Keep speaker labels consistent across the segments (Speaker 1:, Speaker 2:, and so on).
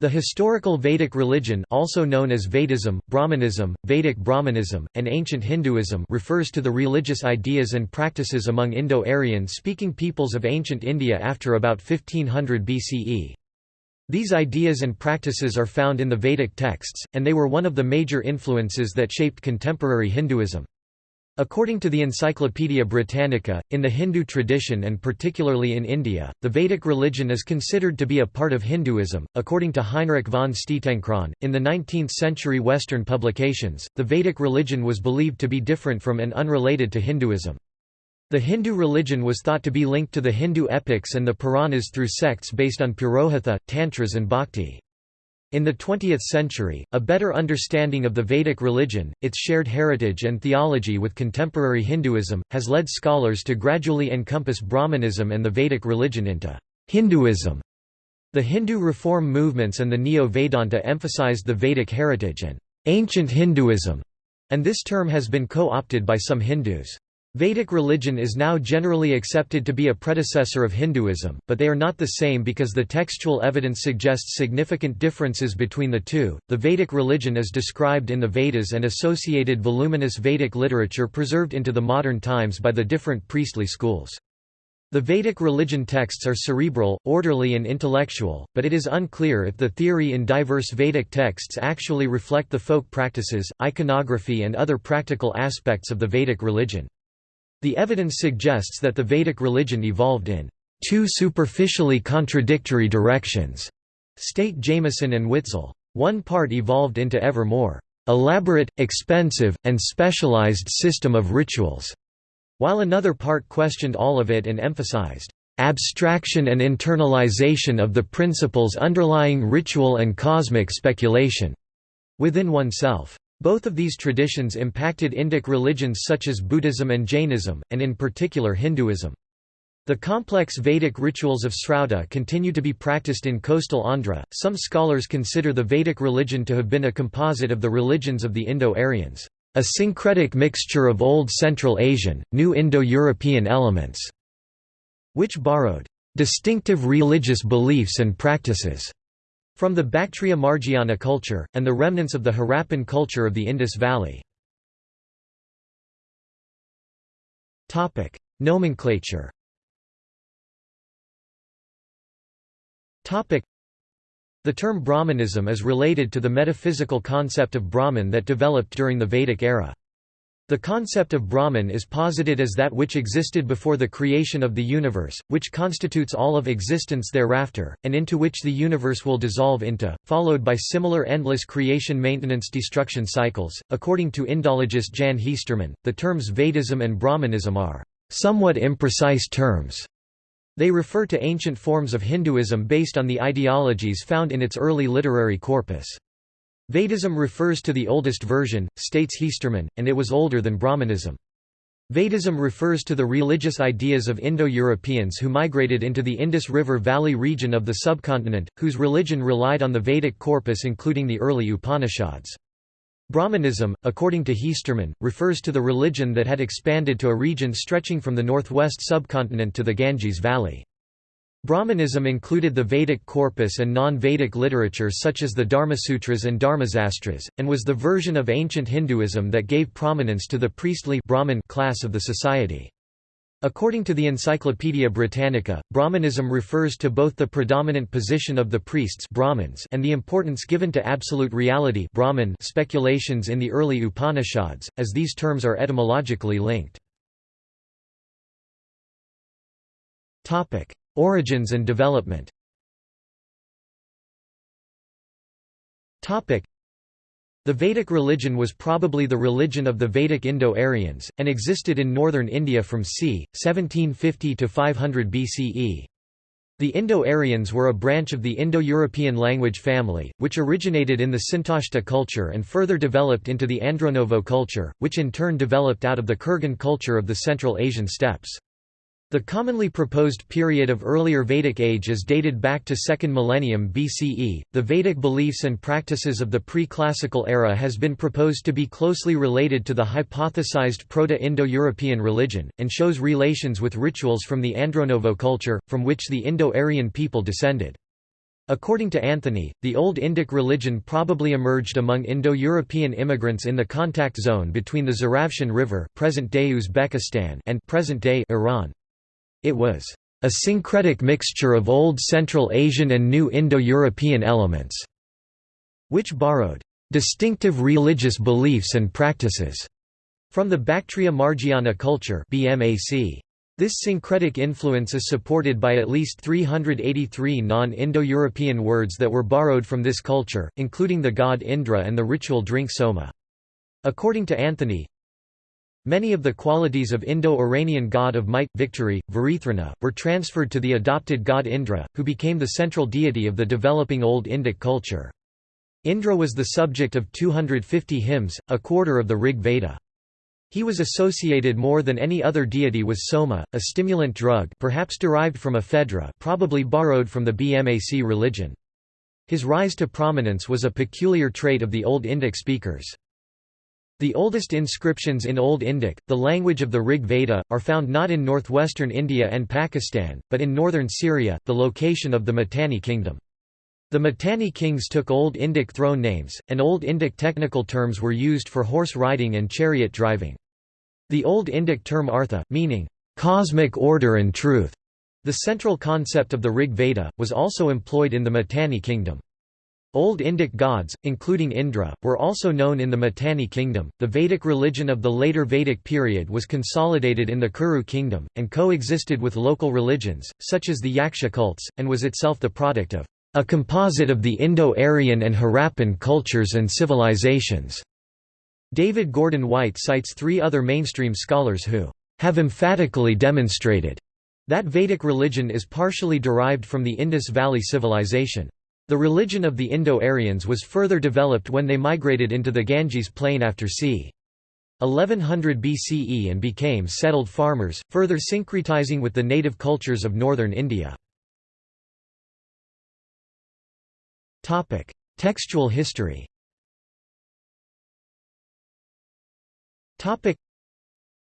Speaker 1: The historical Vedic religion also known as Vedism, Brahmanism, Vedic Brahmanism, and ancient Hinduism refers to the religious ideas and practices among Indo-Aryan speaking peoples of ancient India after about 1500 BCE. These ideas and practices are found in the Vedic texts, and they were one of the major influences that shaped contemporary Hinduism. According to the Encyclopaedia Britannica, in the Hindu tradition and particularly in India, the Vedic religion is considered to be a part of Hinduism. According to Heinrich von Stietencron, in the 19th century Western publications, the Vedic religion was believed to be different from and unrelated to Hinduism. The Hindu religion was thought to be linked to the Hindu epics and the Puranas through sects based on Purohitha, Tantras, and Bhakti. In the 20th century, a better understanding of the Vedic religion, its shared heritage and theology with contemporary Hinduism, has led scholars to gradually encompass Brahmanism and the Vedic religion into Hinduism. The Hindu reform movements and the Neo-Vedanta emphasized the Vedic heritage and ancient Hinduism, and this term has been co-opted by some Hindus. Vedic religion is now generally accepted to be a predecessor of Hinduism, but they are not the same because the textual evidence suggests significant differences between the two. The Vedic religion is described in the Vedas and associated voluminous Vedic literature preserved into the modern times by the different priestly schools. The Vedic religion texts are cerebral, orderly and intellectual, but it is unclear if the theory in diverse Vedic texts actually reflect the folk practices, iconography and other practical aspects of the Vedic religion. The evidence suggests that the Vedic religion evolved in two superficially contradictory directions, state Jamison and Witzel. One part evolved into ever more elaborate, expensive, and specialized system of rituals, while another part questioned all of it and emphasized abstraction and internalization of the principles underlying ritual and cosmic speculation within oneself. Both of these traditions impacted Indic religions such as Buddhism and Jainism, and in particular Hinduism. The complex Vedic rituals of Srauta continue to be practiced in coastal Andhra. Some scholars consider the Vedic religion to have been a composite of the religions of the Indo-Aryans, a syncretic mixture of Old Central Asian, New Indo-European elements, which borrowed distinctive religious beliefs and practices from the Bactria Margiana culture, and the remnants of the Harappan culture of the Indus Valley. Nomenclature The term Brahmanism is related to the metaphysical concept of Brahman that developed during the Vedic era. The concept of Brahman is posited as that which existed before the creation of the universe, which constitutes all of existence thereafter, and into which the universe will dissolve into, followed by similar endless creation maintenance destruction cycles. According to Indologist Jan Heesterman, the terms Vedism and Brahmanism are somewhat imprecise terms. They refer to ancient forms of Hinduism based on the ideologies found in its early literary corpus. Vedism refers to the oldest version, states Heesterman, and it was older than Brahmanism. Vedism refers to the religious ideas of Indo-Europeans who migrated into the Indus River Valley region of the subcontinent, whose religion relied on the Vedic corpus including the early Upanishads. Brahmanism, according to Heesterman, refers to the religion that had expanded to a region stretching from the northwest subcontinent to the Ganges Valley. Brahmanism included the Vedic corpus and non-Vedic literature such as the Dharmasutras and Dharmasastras, and was the version of ancient Hinduism that gave prominence to the priestly Brahmin class of the society. According to the Encyclopaedia Britannica, Brahmanism refers to both the predominant position of the priests Brahmins and the importance given to absolute reality Brahman speculations in the early Upanishads, as these terms are etymologically linked. Origins and development the Vedic religion was probably the religion of the Vedic Indo-Aryans, and existed in northern India from c. 1750 to 500 BCE. The Indo-Aryans were a branch of the Indo-European language family, which originated in the Sintashta culture and further developed into the Andronovo culture, which in turn developed out of the Kurgan culture of the Central Asian steppes. The commonly proposed period of earlier Vedic age is dated back to 2nd millennium BCE. The Vedic beliefs and practices of the pre-classical era has been proposed to be closely related to the hypothesized Proto-Indo-European religion and shows relations with rituals from the Andronovo culture from which the Indo-Aryan people descended. According to Anthony, the Old Indic religion probably emerged among Indo-European immigrants in the contact zone between the Zaravshan River present-day Uzbekistan and present-day Iran. It was a syncretic mixture of Old Central Asian and New Indo-European elements, which borrowed distinctive religious beliefs and practices from the Bactria Margiana culture BMAC. This syncretic influence is supported by at least 383 non-Indo-European words that were borrowed from this culture, including the god Indra and the ritual drink soma. According to Anthony, Many of the qualities of Indo-Iranian god of might, victory, Verethraghna, were transferred to the adopted god Indra, who became the central deity of the developing Old Indic culture. Indra was the subject of 250 hymns, a quarter of the Rig Veda. He was associated more than any other deity with soma, a stimulant drug perhaps derived from ephedra probably borrowed from the BMAC religion. His rise to prominence was a peculiar trait of the Old Indic speakers. The oldest inscriptions in Old Indic, the language of the Rig Veda, are found not in northwestern India and Pakistan, but in northern Syria, the location of the Mitanni kingdom. The Mitanni kings took Old Indic throne names, and Old Indic technical terms were used for horse riding and chariot driving. The Old Indic term artha, meaning, "...cosmic order and truth", the central concept of the Rig Veda, was also employed in the Mitanni kingdom. Old Indic gods, including Indra, were also known in the Mitanni kingdom. The Vedic religion of the later Vedic period was consolidated in the Kuru kingdom, and coexisted with local religions, such as the Yaksha cults, and was itself the product of a composite of the Indo-Aryan and Harappan cultures and civilizations. David Gordon White cites three other mainstream scholars who have emphatically demonstrated that Vedic religion is partially derived from the Indus Valley Civilization. The religion of the Indo-Aryans was further developed when they migrated into the Ganges plain after c. 1100 BCE and became settled farmers, further syncretizing with the native cultures of northern India. Textual history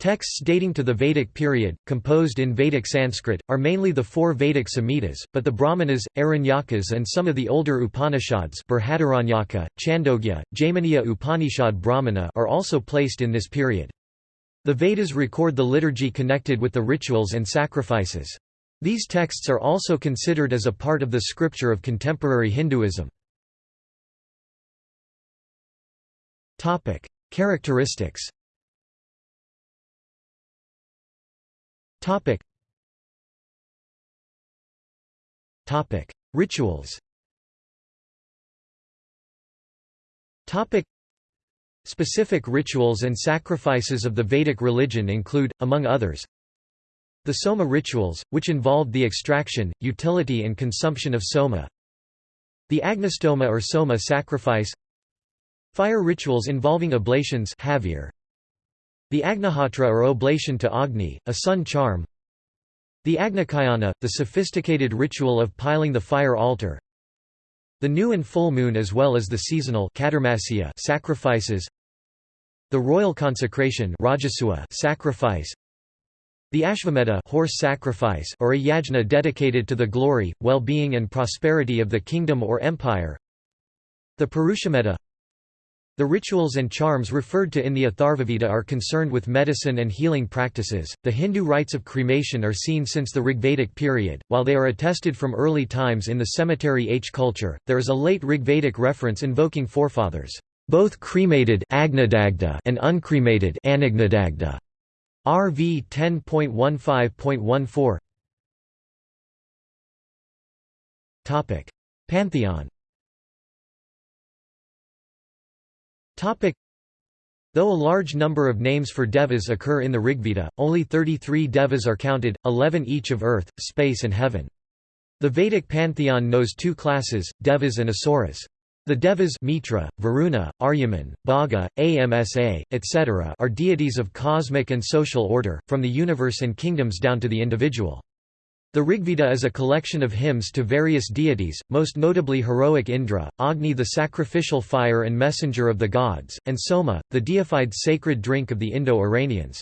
Speaker 1: Texts dating to the Vedic period, composed in Vedic Sanskrit, are mainly the four Vedic Samhitas, but the Brahmanas, Aranyakas and some of the older Upanishads Chandogya, Jaiminiya Upanishad Brahmana are also placed in this period. The Vedas record the liturgy connected with the rituals and sacrifices. These texts are also considered as a part of the scripture of contemporary Hinduism. Characteristics Topic. Topic. Rituals Topic. Specific rituals and sacrifices of the Vedic religion include, among others, the Soma rituals, which involved the extraction, utility and consumption of Soma the Agnistoma or Soma sacrifice Fire rituals involving oblations the Agnihotra or oblation to Agni, a sun charm. The Agnicayana, the sophisticated ritual of piling the fire altar. The new and full moon as well as the seasonal sacrifices. The royal consecration sacrifice. The Ashvamedha horse sacrifice or a yajna dedicated to the glory, well-being and prosperity of the kingdom or empire. The Purushamedha the rituals and charms referred to in the Atharvaveda are concerned with medicine and healing practices. The Hindu rites of cremation are seen since the Rigvedic period, while they are attested from early times in the cemetery H culture. There is a late Rigvedic reference invoking forefathers, both cremated and uncremated RV 10.15.14 Topic: Pantheon Though a large number of names for devas occur in the Rigveda, only 33 devas are counted, 11 each of earth, space and heaven. The Vedic pantheon knows two classes, devas and asuras. The devas Mitra, Varuna, Aryaman, Bhaga, Amsa, etc. are deities of cosmic and social order, from the universe and kingdoms down to the individual. The Rigveda is a collection of hymns to various deities, most notably heroic Indra, Agni the sacrificial fire and messenger of the gods, and Soma, the deified sacred drink of the Indo-Iranians.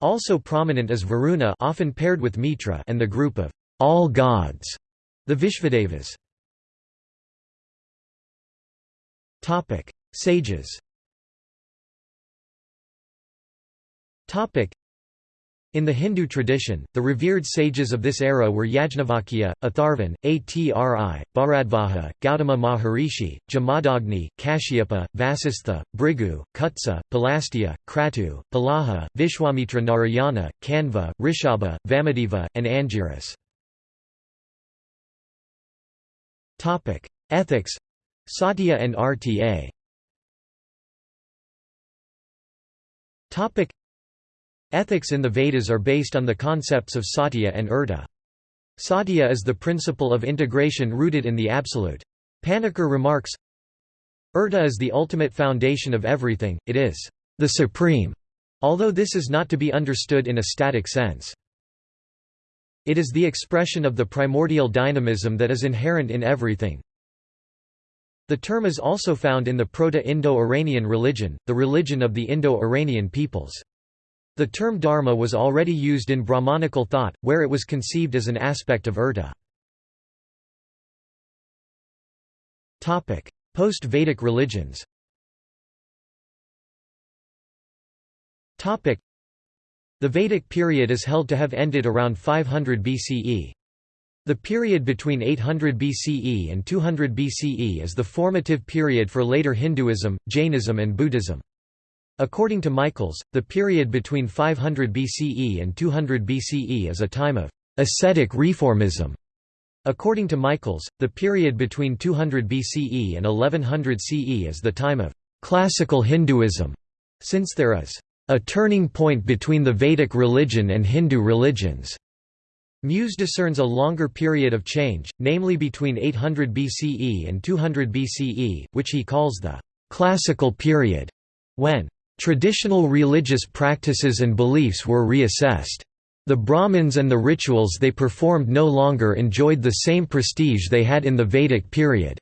Speaker 1: Also prominent is Varuna often paired with Mitra and the group of all gods, the Vishvadevas. Topic: Sages in the Hindu tradition, the revered sages of this era were Yajnavalkya, Atharvan, Atri, Bharadvaja, Gautama Maharishi, Jamadagni, Kashyapa, Vasistha, Bhrigu, Kutsa, Pulastya, Kratu, Pulaha, Vishwamitra Narayana, Kanva, Rishabha, Vamadeva, and Angiras. Ethics Satya and RTA Ethics in the Vedas are based on the concepts of satya and urta. Satya is the principle of integration rooted in the absolute. Panikkar remarks, Urta is the ultimate foundation of everything, it is the supreme, although this is not to be understood in a static sense. It is the expression of the primordial dynamism that is inherent in everything. The term is also found in the Proto-Indo-Iranian religion, the religion of the Indo-Iranian peoples. The term dharma was already used in Brahmanical thought, where it was conceived as an aspect of urta. Post-Vedic religions The Vedic period is held to have ended around 500 BCE. The period between 800 BCE and 200 BCE is the formative period for later Hinduism, Jainism and Buddhism. According to Michaels, the period between 500 BCE and 200 BCE is a time of ascetic reformism. According to Michaels, the period between 200 BCE and 1100 CE is the time of classical Hinduism, since there is a turning point between the Vedic religion and Hindu religions. Muesse discerns a longer period of change, namely between 800 BCE and 200 BCE, which he calls the classical period, when Traditional religious practices and beliefs were reassessed. The Brahmins and the rituals they performed no longer enjoyed the same prestige they had in the Vedic period.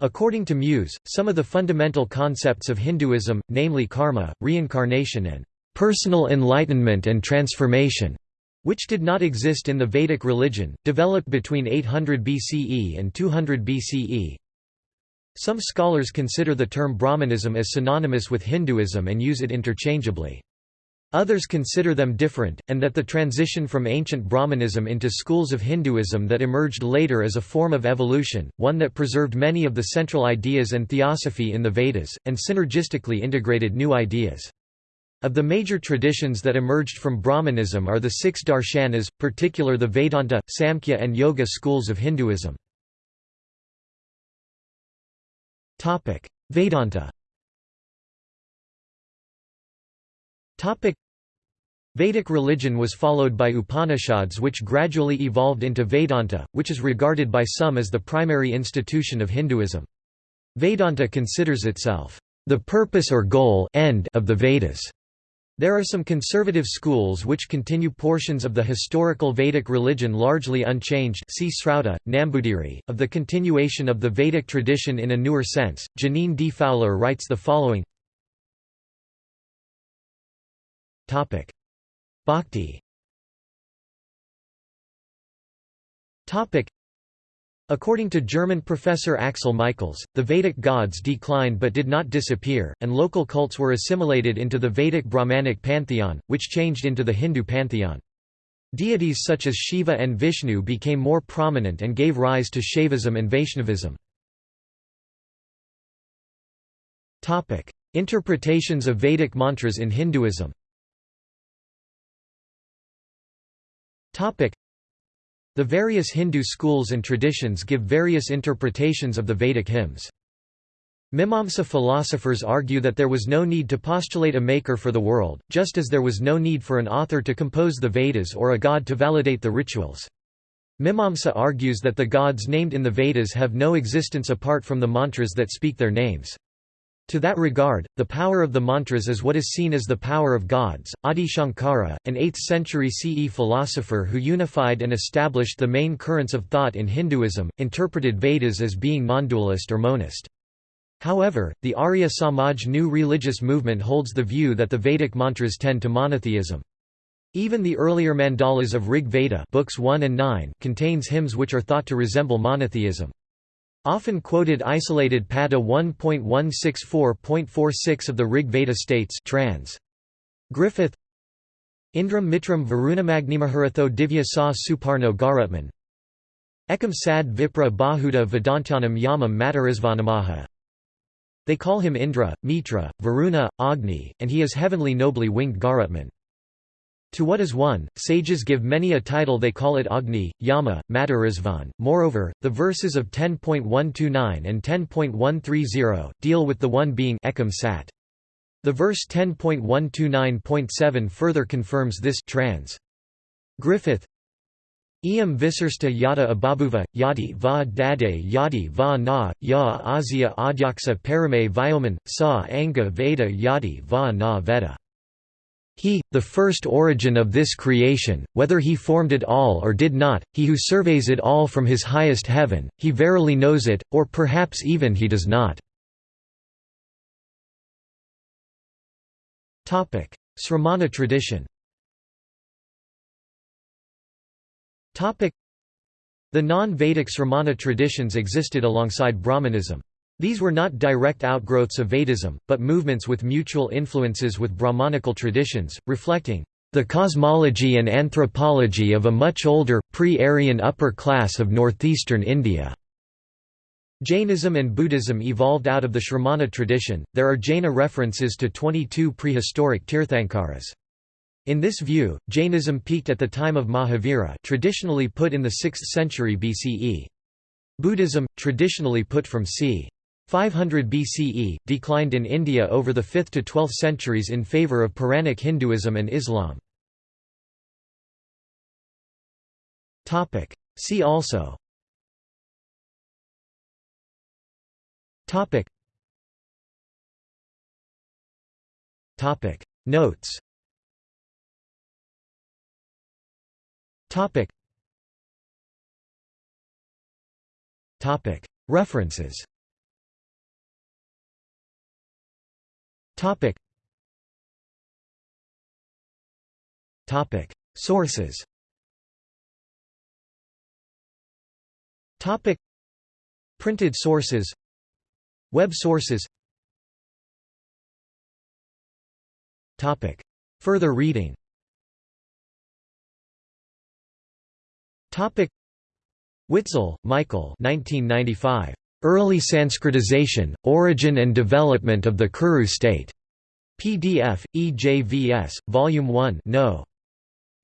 Speaker 1: According to Muesse, some of the fundamental concepts of Hinduism, namely karma, reincarnation and personal enlightenment and transformation, which did not exist in the Vedic religion, developed between 800 BCE and 200 BCE. Some scholars consider the term Brahmanism as synonymous with Hinduism and use it interchangeably. Others consider them different, and that the transition from ancient Brahmanism into schools of Hinduism that emerged later as a form of evolution, one that preserved many of the central ideas and theosophy in the Vedas, and synergistically integrated new ideas. Of the major traditions that emerged from Brahmanism are the six darshanas, particular the Vedanta, Samkhya and Yoga schools of Hinduism. Topic: Vedanta. Topic: Vedic religion was followed by Upanishads which gradually evolved into Vedanta, which is regarded by some as the primary institution of Hinduism. Vedanta considers itself the purpose or goal end of the Vedas. There are some conservative schools which continue portions of the historical Vedic religion largely unchanged see Srauta, Nambudiri, of the continuation of the Vedic tradition in a newer sense. Jeaneane D. Fowler writes the following Bhakti According to German professor Axel Michaels, the Vedic gods declined but did not disappear, and local cults were assimilated into the Vedic Brahmanic pantheon, which changed into the Hindu pantheon. Deities such as Shiva and Vishnu became more prominent and gave rise to Shaivism and Vaishnavism. Interpretations of Vedic mantras in Hinduism the various Hindu schools and traditions give various interpretations of the Vedic hymns. Mimamsa philosophers argue that there was no need to postulate a maker for the world, just as there was no need for an author to compose the Vedas or a god to validate the rituals. Mimamsa argues that the gods named in the Vedas have no existence apart from the mantras that speak their names. To that regard, the power of the mantras is what is seen as the power of gods. Adi Shankara, an 8th century CE philosopher who unified and established the main currents of thought in Hinduism, interpreted Vedas as being non-dualist or monist. However, the Arya Samaj new religious movement holds the view that the Vedic mantras tend to monotheism. Even the earlier mandalas of Rig Veda books 1 and 9 contains hymns which are thought to resemble monotheism. Often quoted isolated Pada 1.164.46 of the Rig Veda states trans. Griffith Indram Mitram Varunamagnimahurtho Divya Sa Suparno Garutman Ekam Sad Vipra Bahuda Vedantyanam Yamam Matarisvanamaha They call him Indra, Mitra, Varuna, Agni, and he is heavenly nobly winged Garutman. To what is one, sages give many a title they call it Agni, Yama, Matarisvan. Moreover, the verses of 10.129 and 10.130, deal with the one being Ekam Sat. The verse 10.129.7 further confirms this trans. Griffith Iam visarsta yada ababuva, yadi va dade yadi va na, ya azia adyaksa parame vyoman, sa anga veda yadi va na veda. He, the first origin of this creation, whether he formed it all or did not, he who surveys it all from his highest heaven, he verily knows it, or perhaps even he does not. Sramana tradition The non-Vedic Sramana traditions existed alongside Brahmanism. These were not direct outgrowths of Vedism, but movements with mutual influences with Brahmanical traditions, reflecting the cosmology and anthropology of a much older, pre-Aryan upper class of northeastern India. Jainism and Buddhism evolved out of the Shramana tradition. There are Jaina references to 22 prehistoric Tirthankaras. In this view, Jainism peaked at the time of Mahavira, traditionally put in the 6th century BCE. Buddhism, traditionally put from c. 500 BCE, declined in India over the 5th to 12th centuries in favour of Puranic Hinduism and Islam. See also. Topic. Topic. Notes. Topic. Topic. References Topic. Topic. Sources. Topic. Printed sources. Web sources. Topic. Further reading. Topic. Witzel, Michael. 1995. Early Sanskritization, Origin and Development of the Kuru State. PDF, EJVS, Volume 1 No.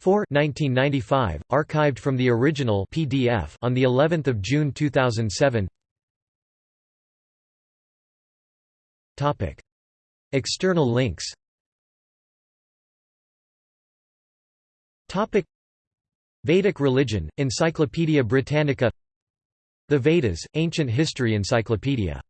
Speaker 1: 4 1995, archived from the original PDF on the 11th of June 2007. Topic. External links Topic. Vedic religion, Encyclopædia Britannica the Vedas, Ancient History Encyclopedia